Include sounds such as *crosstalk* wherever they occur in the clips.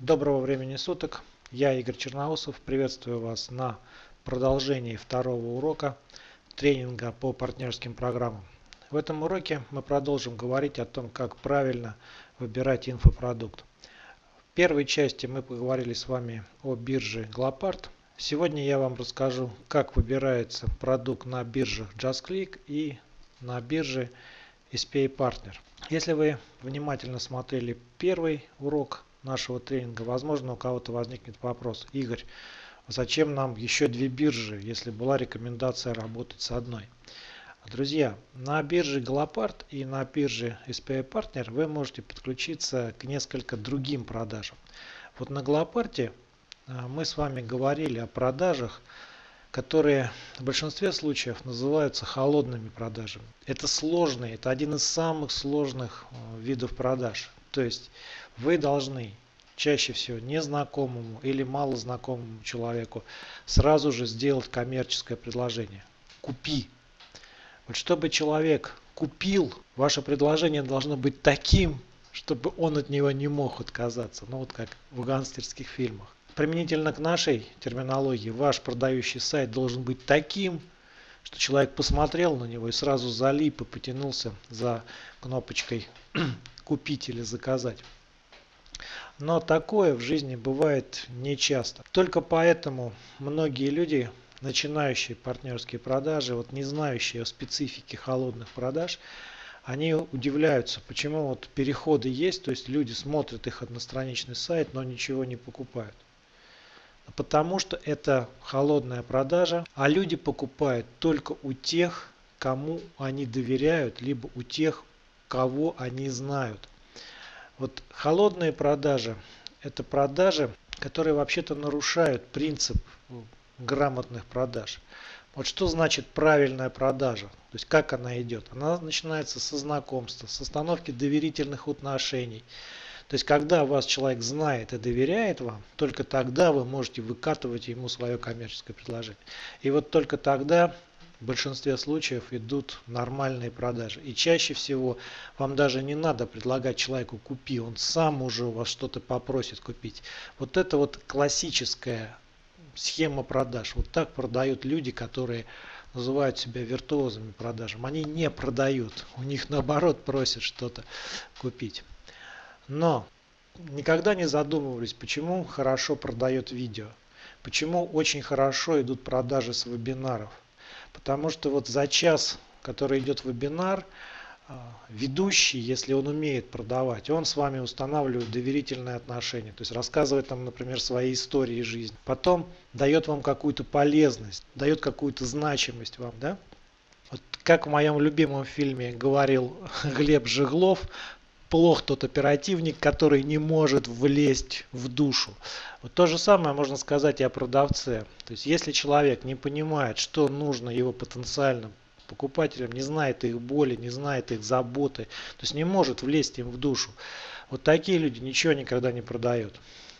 Доброго времени суток. Я Игорь Черноусов. Приветствую вас на продолжении второго урока тренинга по партнерским программам. В этом уроке мы продолжим говорить о том, как правильно выбирать инфопродукт. В первой части мы поговорили с вами о бирже Glopart. Сегодня я вам расскажу, как выбирается продукт на биржах JustClick и на бирже SPA Partner. Если вы внимательно смотрели первый урок нашего тренинга, возможно у кого-то возникнет вопрос, Игорь, зачем нам еще две биржи, если была рекомендация работать с одной? Друзья, на бирже Glopart и на бирже SPA Partner вы можете подключиться к несколько другим продажам. Вот на Glopart а, мы с вами говорили о продажах, которые в большинстве случаев называются холодными продажами. Это сложные, это один из самых сложных а, видов продаж. То есть вы должны чаще всего незнакомому или малознакомому человеку сразу же сделать коммерческое предложение. Купи. Вот чтобы человек купил, ваше предложение должно быть таким, чтобы он от него не мог отказаться. Ну вот как в гангстерских фильмах. Применительно к нашей терминологии, ваш продающий сайт должен быть таким, что человек посмотрел на него и сразу залип и потянулся за кнопочкой купить или заказать. Но такое в жизни бывает нечасто. Только поэтому многие люди, начинающие партнерские продажи, вот не знающие о специфике холодных продаж, они удивляются, почему вот переходы есть, то есть люди смотрят их одностраничный сайт, но ничего не покупают. Потому что это холодная продажа, а люди покупают только у тех, кому они доверяют, либо у тех, кого они знают. Вот холодные продажи – это продажи, которые вообще-то нарушают принцип грамотных продаж. Вот что значит правильная продажа? То есть как она идет? Она начинается со знакомства, с остановки доверительных отношений. То есть когда вас человек знает и доверяет вам, только тогда вы можете выкатывать ему свое коммерческое предложение. И вот только тогда в большинстве случаев идут нормальные продажи. И чаще всего вам даже не надо предлагать человеку купи, он сам уже у вас что-то попросит купить. Вот это вот классическая схема продаж. Вот так продают люди, которые называют себя виртуозами продажам. Они не продают, у них наоборот просят что-то купить. Но никогда не задумывались, почему хорошо продает видео. Почему очень хорошо идут продажи с вебинаров. Потому что вот за час, который идет вебинар, а, ведущий, если он умеет продавать, он с вами устанавливает доверительные отношения. То есть рассказывает там, например, свои истории жизни. Потом дает вам какую-то полезность, дает какую-то значимость вам. Да? Вот как в моем любимом фильме говорил *laughs* Глеб Жеглов, плох тот оперативник, который не может влезть в душу. Вот то же самое можно сказать и о продавце. То есть если человек не понимает, что нужно его потенциальным покупателям, не знает их боли, не знает их заботы, то есть не может влезть им в душу. Вот такие люди ничего никогда не продают.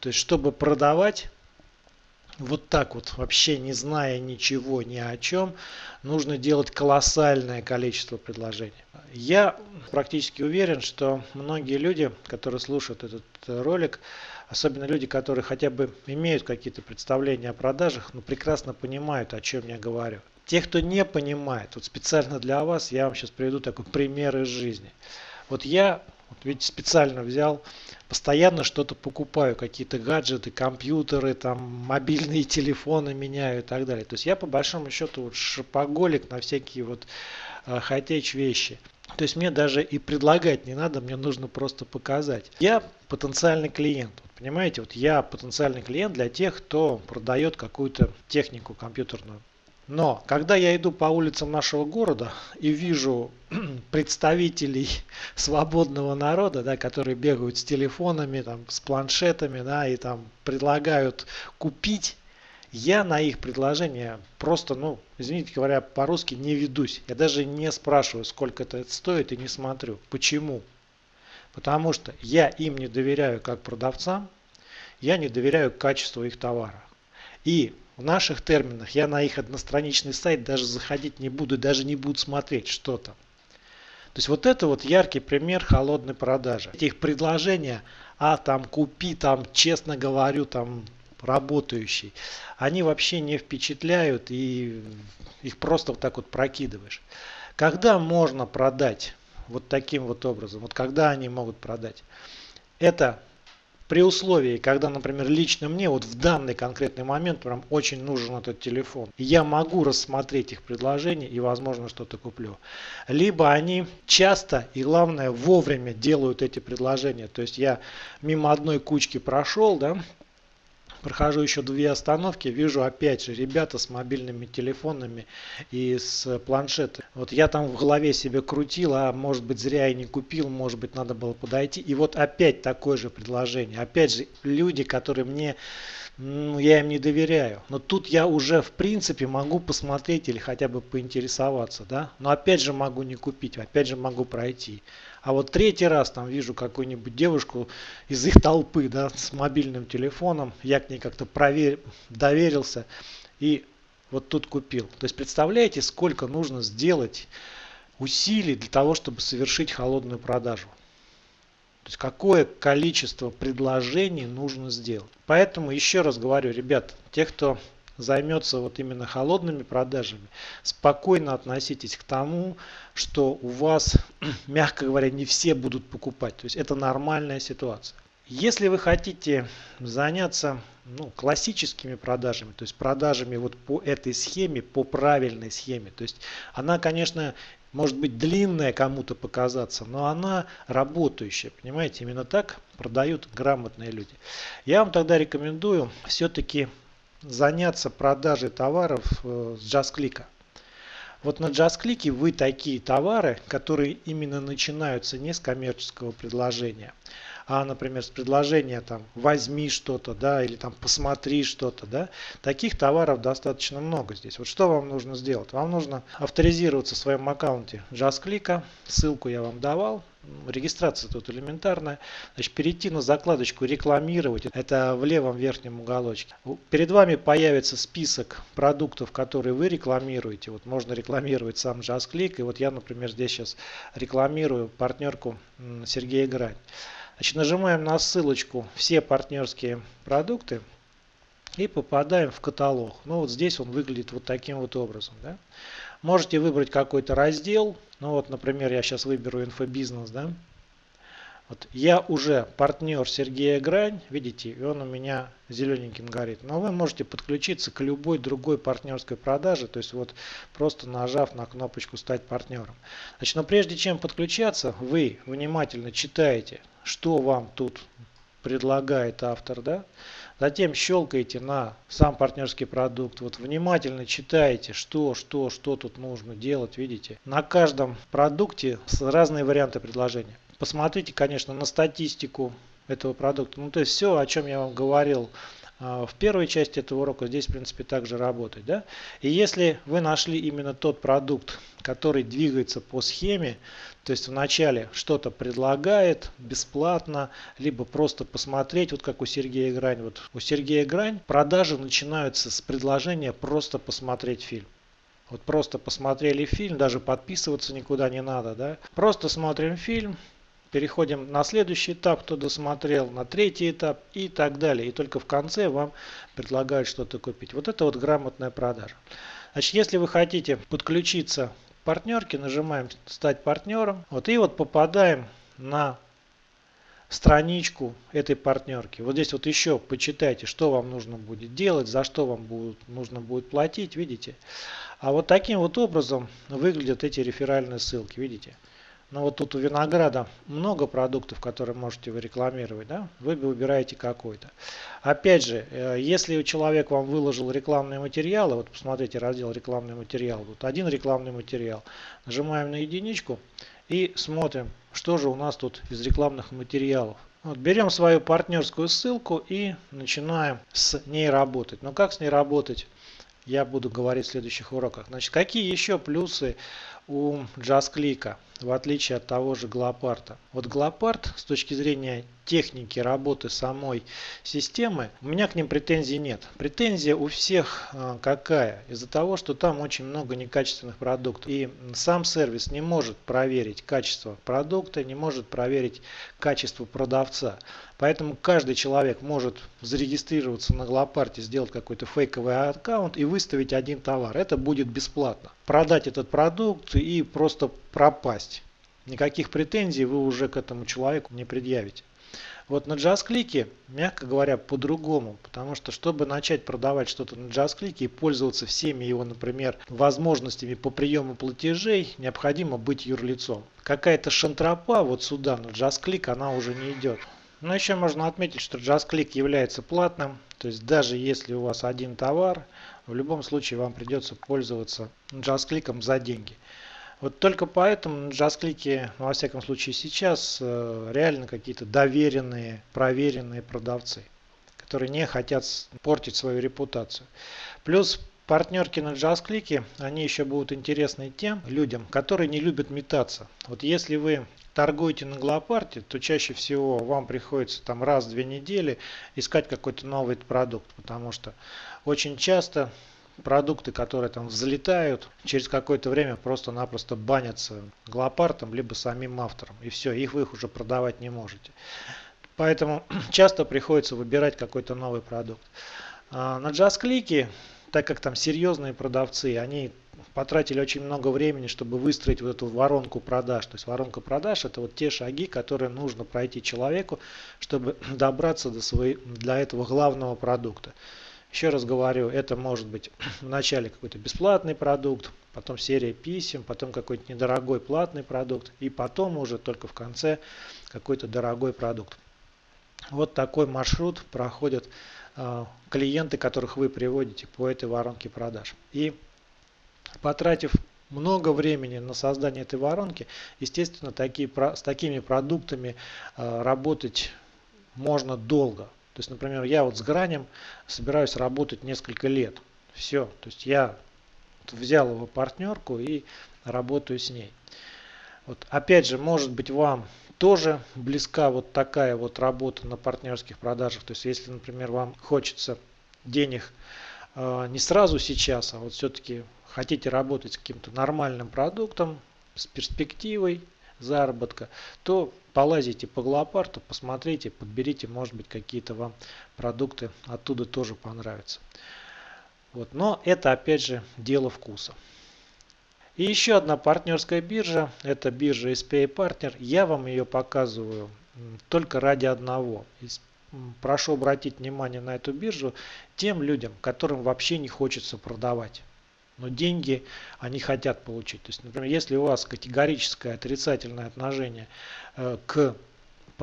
То есть чтобы продавать, вот так вот, вообще не зная ничего ни о чем, нужно делать колоссальное количество предложений. Я практически уверен, что многие люди, которые слушают этот ролик, особенно люди, которые хотя бы имеют какие-то представления о продажах, но прекрасно понимают, о чем я говорю. Те, кто не понимает, вот специально для вас я вам сейчас приведу такой пример из жизни. Вот я, вот видите, специально взял постоянно что-то покупаю, какие-то гаджеты, компьютеры, там, мобильные телефоны меняю и так далее. То есть я по большому счету вот шопоголик на всякие вот э, хай-теч вещи. То есть мне даже и предлагать не надо, мне нужно просто показать. Я потенциальный клиент. Вот понимаете, вот я потенциальный клиент для тех, кто продает какую-то технику компьютерную. Но когда я иду по улицам нашего города и вижу *clears throat* представителей *laughs* свободного народа, да, которые бегают с телефонами, там, с планшетами, да, и там предлагают купить, я на их предложение просто, ну, извините говоря, по-русски не ведусь. Я даже не спрашиваю, сколько это стоит и не смотрю. Почему? Потому что я им не доверяю как продавцам, я не доверяю качеству их товара. И в наших терминах я на их одностраничный сайт даже заходить не буду, даже не буду смотреть, что там. То есть вот это вот яркий пример холодной продажи. Эти их предложения а там купи, там честно говорю, там работающий, они вообще не впечатляют и их просто вот так вот прокидываешь. Когда можно продать вот таким вот образом, вот когда они могут продать? Это при условии, когда, например, лично мне вот в данный конкретный момент прям очень нужен этот телефон, я могу рассмотреть их предложения и, возможно, что-то куплю. Либо они часто и, главное, вовремя делают эти предложения. То есть я мимо одной кучки прошел, да, Прохожу еще две остановки, вижу опять же ребята с мобильными телефонами и с планшетами. Вот я там в голове себе крутил, а может быть зря и не купил, может быть надо было подойти. И вот опять такое же предложение. Опять же люди, которые мне ну, я им не доверяю. Но тут я уже в принципе могу посмотреть или хотя бы поинтересоваться, да. Но опять же могу не купить, опять же могу пройти. А вот третий раз там вижу какую-нибудь девушку из их толпы, да, с мобильным телефоном, я к ней как-то проверил, доверился и вот тут купил. То есть представляете, сколько нужно сделать усилий для того, чтобы совершить холодную продажу. То есть какое количество предложений нужно сделать. Поэтому еще раз говорю, ребят, те, кто займется вот именно холодными продажами, спокойно относитесь к тому, что у вас, *clears throat* мягко говоря, не все будут покупать. То есть это нормальная ситуация. Если вы хотите заняться ну, классическими продажами, то есть продажами вот по этой схеме, по правильной схеме, то есть она, конечно, может быть длинная кому-то показаться, но она работающая, понимаете, именно так продают грамотные люди. Я вам тогда рекомендую все-таки заняться продажей товаров э, с JustClick. Вот на JustClick вы такие товары, которые именно начинаются не с коммерческого предложения, а, например, с предложения там возьми что-то, да, или там посмотри что-то, да, таких товаров достаточно много здесь. Вот что вам нужно сделать? Вам нужно авторизироваться в своем аккаунте JustClick, ссылку я вам давал, регистрация тут элементарная. Значит, перейти на закладочку рекламировать. Это в левом верхнем уголочке. Перед вами появится список продуктов, которые вы рекламируете. Вот можно рекламировать сам JustClick. И вот я, например, здесь сейчас рекламирую партнерку Сергея Грань. Значит, нажимаем на ссылочку «Все партнерские продукты» и попадаем в каталог. Ну вот здесь он выглядит вот таким вот образом. Да? Можете выбрать какой-то раздел. Ну вот, например, я сейчас выберу инфобизнес. Да? Вот я уже партнер Сергея Грань, видите, и он у меня зелененьким горит. Но вы можете подключиться к любой другой партнерской продаже, то есть вот просто нажав на кнопочку «Стать партнером». Значит, но прежде чем подключаться, вы внимательно читаете что вам тут предлагает автор, да? Затем щелкаете на сам партнерский продукт, вот внимательно читаете, что, что, что тут нужно делать, видите. На каждом продукте разные варианты предложения. Посмотрите, конечно, на статистику этого продукта. Ну, то есть все, о чем я вам говорил в первой части этого урока здесь в принципе также работать. Да? И если вы нашли именно тот продукт, который двигается по схеме, то есть вначале что-то предлагает бесплатно, либо просто посмотреть, вот как у Сергея Грань. Вот у Сергея Грань продажи начинаются с предложения просто посмотреть фильм. Вот просто посмотрели фильм, даже подписываться никуда не надо, да. Просто смотрим фильм, переходим на следующий этап, кто досмотрел, на третий этап и так далее. И только в конце вам предлагают что-то купить. Вот это вот грамотная продажа. Значит, если вы хотите подключиться к партнерке, нажимаем «Стать партнером». Вот, и вот попадаем на страничку этой партнерки. Вот здесь вот еще почитайте, что вам нужно будет делать, за что вам будет, нужно будет платить, видите. А вот таким вот образом выглядят эти реферальные ссылки, видите. Но вот тут у винограда много продуктов, которые можете вы рекламировать, да? Вы выбираете какой-то. Опять же, э, если человек вам выложил рекламные материалы, вот посмотрите раздел рекламный материал, вот один рекламный материал, нажимаем на единичку и смотрим, что же у нас тут из рекламных материалов. Вот, берем свою партнерскую ссылку и начинаем с ней работать. Но как с ней работать? Я буду говорить в следующих уроках. Значит, какие еще плюсы у JustClick, в отличие от того же Глопарта. Вот Глопарт с точки зрения техники работы самой системы, у меня к ним претензий нет. Претензия у всех а, какая? Из-за того, что там очень много некачественных продуктов. И сам сервис не может проверить качество продукта, не может проверить качество продавца. Поэтому каждый человек может зарегистрироваться на Глопарте, сделать какой-то фейковый аккаунт и выставить один товар. Это будет бесплатно. Продать этот продукт и просто пропасть. Никаких претензий вы уже к этому человеку не предъявите. Вот на JustClick, мягко говоря, по-другому, потому что чтобы начать продавать что-то на JustClick и пользоваться всеми его, например, возможностями по приему платежей, необходимо быть юрлицом. Какая-то шантропа вот сюда на JustClick, она уже не идет. Но еще можно отметить, что JustClick является платным, то есть даже если у вас один товар, в любом случае вам придется пользоваться JustClick за деньги. Вот только поэтому JustClick, ну, во всяком случае сейчас, э, реально какие-то доверенные, проверенные продавцы, которые не хотят портить свою репутацию. Плюс партнерки на JustClick, они еще будут интересны тем людям, которые не любят метаться. Вот если вы торгуете на Глопарте, то чаще всего вам приходится там раз в две недели искать какой-то новый продукт, потому что очень часто продукты, которые там взлетают, через какое-то время просто-напросто банятся глопартом, либо самим автором. И все, их вы их уже продавать не можете. Поэтому *clears throat* часто приходится выбирать какой-то новый продукт. А на JustClick, так как там серьезные продавцы, они потратили очень много времени, чтобы выстроить вот эту воронку продаж. То есть воронка продаж это вот те шаги, которые нужно пройти человеку, чтобы *clears throat* добраться до, своей, для этого главного продукта. Еще раз говорю, это может быть *clears throat* вначале какой-то бесплатный продукт, потом серия писем, потом какой-то недорогой платный продукт и потом уже только в конце какой-то дорогой продукт. Вот такой маршрут проходят э, клиенты, которых вы приводите по этой воронке продаж. И потратив много времени на создание этой воронки, естественно, такие, с такими продуктами э, работать можно долго. То есть, например, я вот с гранем собираюсь работать несколько лет. Все. То есть я взял его партнерку и работаю с ней. Вот опять же, может быть вам тоже близка вот такая вот работа на партнерских продажах. То есть если, например, вам хочется денег э, не сразу сейчас, а вот все-таки хотите работать с каким-то нормальным продуктом, с перспективой заработка, то полазите по Глопарту, посмотрите, подберите, может быть, какие-то вам продукты оттуда тоже понравятся. Вот. Но это опять же дело вкуса. И еще одна партнерская биржа, это биржа SPA Partner. Я вам ее показываю только ради одного. Прошу обратить внимание на эту биржу тем людям, которым вообще не хочется продавать но деньги они хотят получить. То есть, например, если у вас категорическое отрицательное отношение э, к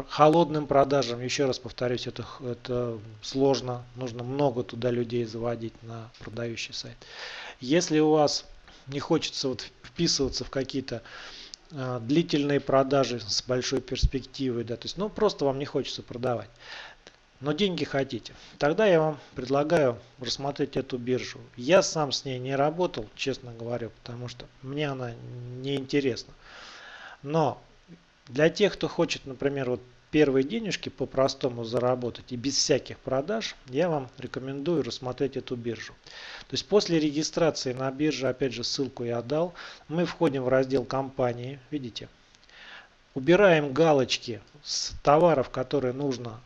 холодным продажам, еще раз повторюсь, это, это сложно, нужно много туда людей заводить на продающий сайт. Если у вас не хочется вот вписываться в какие-то э, длительные продажи с большой перспективой, да, то есть, ну, просто вам не хочется продавать, но деньги хотите, тогда я вам предлагаю рассмотреть эту биржу. Я сам с ней не работал, честно говоря, потому что мне она не интересна. Но для тех, кто хочет, например, вот первые денежки по-простому заработать и без всяких продаж, я вам рекомендую рассмотреть эту биржу. То есть после регистрации на бирже, опять же ссылку я дал, мы входим в раздел компании, видите, убираем галочки с товаров, которые нужно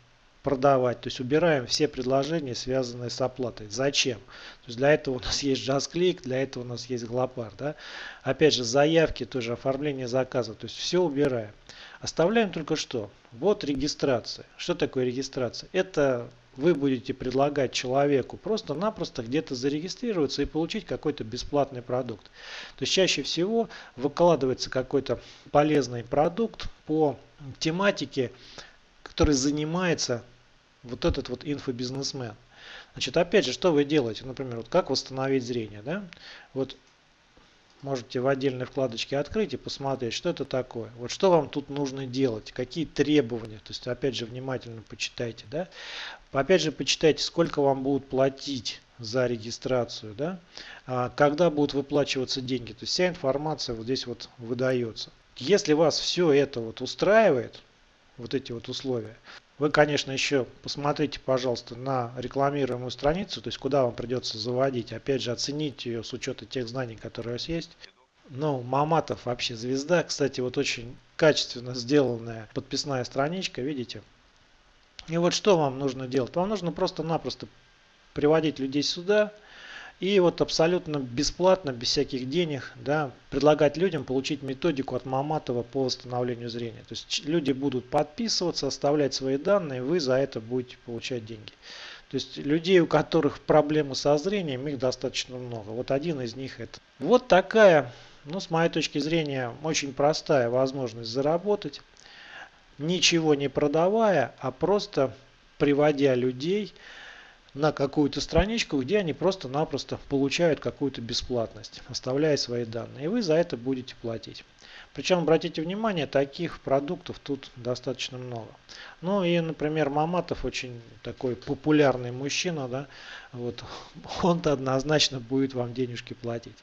продавать. То есть убираем все предложения, связанные с оплатой. Зачем? То есть для этого у нас есть JustClick, для этого у нас есть Glopar. Да? Опять же, заявки, тоже оформление заказа. То есть все убираем. Оставляем только что. Вот регистрация. Что такое регистрация? Это вы будете предлагать человеку просто-напросто где-то зарегистрироваться и получить какой-то бесплатный продукт. То есть чаще всего выкладывается какой-то полезный продукт по тематике, который занимается вот этот вот инфобизнесмен. Значит, опять же, что вы делаете? Например, вот как восстановить зрение, да? Вот можете в отдельной вкладочке открыть и посмотреть, что это такое. Вот что вам тут нужно делать, какие требования. То есть, опять же, внимательно почитайте, да? Опять же, почитайте, сколько вам будут платить за регистрацию, да, а когда будут выплачиваться деньги. То есть вся информация вот здесь вот выдается. Если вас все это вот устраивает, вот эти вот условия, вы, конечно, еще посмотрите, пожалуйста, на рекламируемую страницу, то есть куда вам придется заводить. Опять же, оцените ее с учетом тех знаний, которые у вас есть. Ну, Маматов вообще звезда. Кстати, вот очень качественно сделанная подписная страничка, видите? И вот что вам нужно делать? Вам нужно просто-напросто приводить людей сюда и вот абсолютно бесплатно, без всяких денег, да, предлагать людям получить методику от Маматова по восстановлению зрения. То есть люди будут подписываться, оставлять свои данные, вы за это будете получать деньги. То есть людей, у которых проблемы со зрением, их достаточно много. Вот один из них это. Вот такая, ну с моей точки зрения, очень простая возможность заработать, ничего не продавая, а просто приводя людей на какую-то страничку, где они просто-напросто получают какую-то бесплатность, оставляя свои данные. И вы за это будете платить. Причем, обратите внимание, таких продуктов тут достаточно много. Ну и, например, Маматов очень такой популярный мужчина, да, вот, *laughs* он-то однозначно будет вам денежки платить.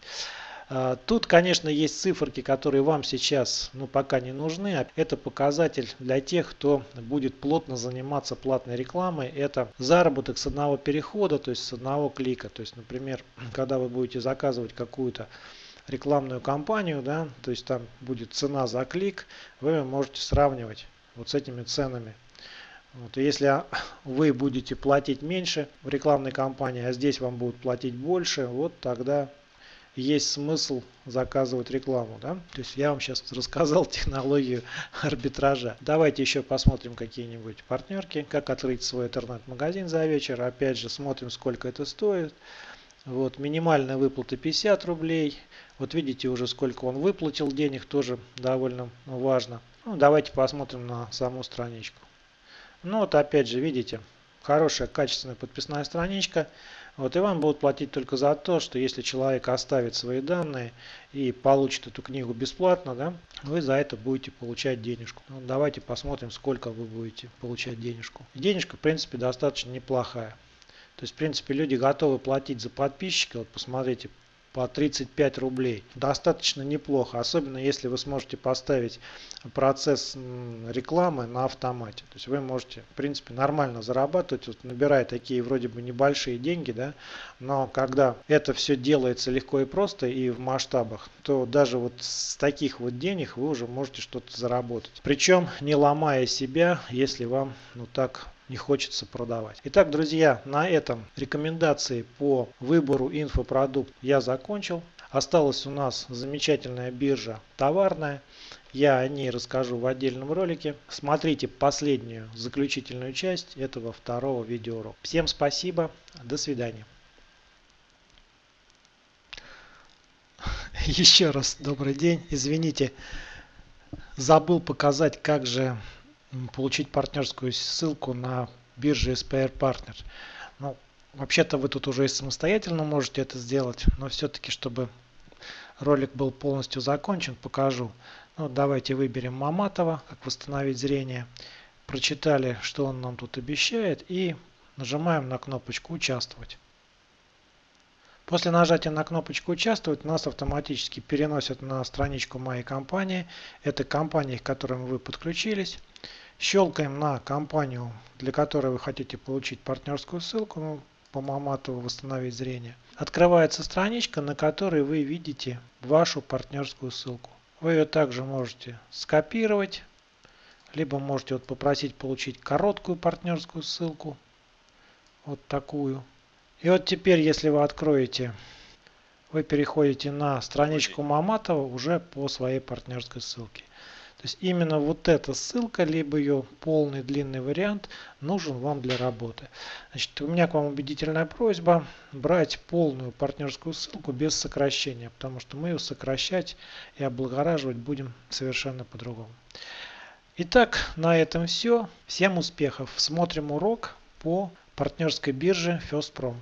А, тут, конечно, есть циферки, которые вам сейчас ну, пока не нужны. Это показатель для тех, кто будет плотно заниматься платной рекламой. Это заработок с одного перехода, то есть с одного клика. То есть, например, *clears throat* когда вы будете заказывать какую-то рекламную кампанию, да, то есть там будет цена за клик, вы можете сравнивать вот с этими ценами. Вот, если *clears throat* вы будете платить меньше в рекламной кампании, а здесь вам будут платить больше, вот тогда есть смысл заказывать рекламу. Да? То есть я вам сейчас рассказал *laughs* технологию арбитража. Давайте еще посмотрим какие-нибудь партнерки, как открыть свой интернет-магазин за вечер. Опять же смотрим, сколько это стоит. Вот, минимальная выплата 50 рублей. Вот видите уже сколько он выплатил денег, тоже довольно важно. Ну, давайте посмотрим на саму страничку. Ну вот опять же видите, хорошая качественная подписная страничка. Вот и вам будут платить только за то, что если человек оставит свои данные и получит эту книгу бесплатно, да, вы за это будете получать денежку. Ну, давайте посмотрим, сколько вы будете получать денежку. Денежка, в принципе, достаточно неплохая. То есть, в принципе, люди готовы платить за подписчика. Вот посмотрите, по 35 рублей. Достаточно неплохо, особенно если вы сможете поставить процесс рекламы на автомате. То есть вы можете, в принципе, нормально зарабатывать, вот, набирая такие вроде бы небольшие деньги, да, но когда это все делается легко и просто и в масштабах, то даже вот с таких вот денег вы уже можете что-то заработать. Причем не ломая себя, если вам ну так не хочется продавать. Итак, друзья, на этом рекомендации по выбору инфопродукт я закончил. Осталась у нас замечательная биржа товарная. Я о ней расскажу в отдельном ролике. Смотрите последнюю заключительную часть этого второго видеоурока. Всем спасибо. До свидания. *laughs* Еще раз добрый день. Извините, забыл показать, как же получить партнерскую ссылку на бирже SPR Partner. Ну, вообще-то вы тут уже и самостоятельно можете это сделать, но все-таки, чтобы ролик был полностью закончен, покажу. Ну, давайте выберем Маматова, как восстановить зрение. Прочитали, что он нам тут обещает и нажимаем на кнопочку «Участвовать». После нажатия на кнопочку «Участвовать» нас автоматически переносят на страничку моей компании. Это компания, к которым вы подключились. Щелкаем на компанию, для которой вы хотите получить партнерскую ссылку, ну, по Маматову восстановить зрение. Открывается страничка, на которой вы видите вашу партнерскую ссылку. Вы ее также можете скопировать, либо можете вот попросить получить короткую партнерскую ссылку, вот такую. И вот теперь, если вы откроете, вы переходите на страничку Маматова уже по своей партнерской ссылке. То есть именно вот эта ссылка, либо ее полный длинный вариант нужен вам для работы. Значит, у меня к вам убедительная просьба брать полную партнерскую ссылку без сокращения, потому что мы ее сокращать и облагораживать будем совершенно по-другому. Итак, на этом все. Всем успехов. Смотрим урок по партнерской бирже FirstProm.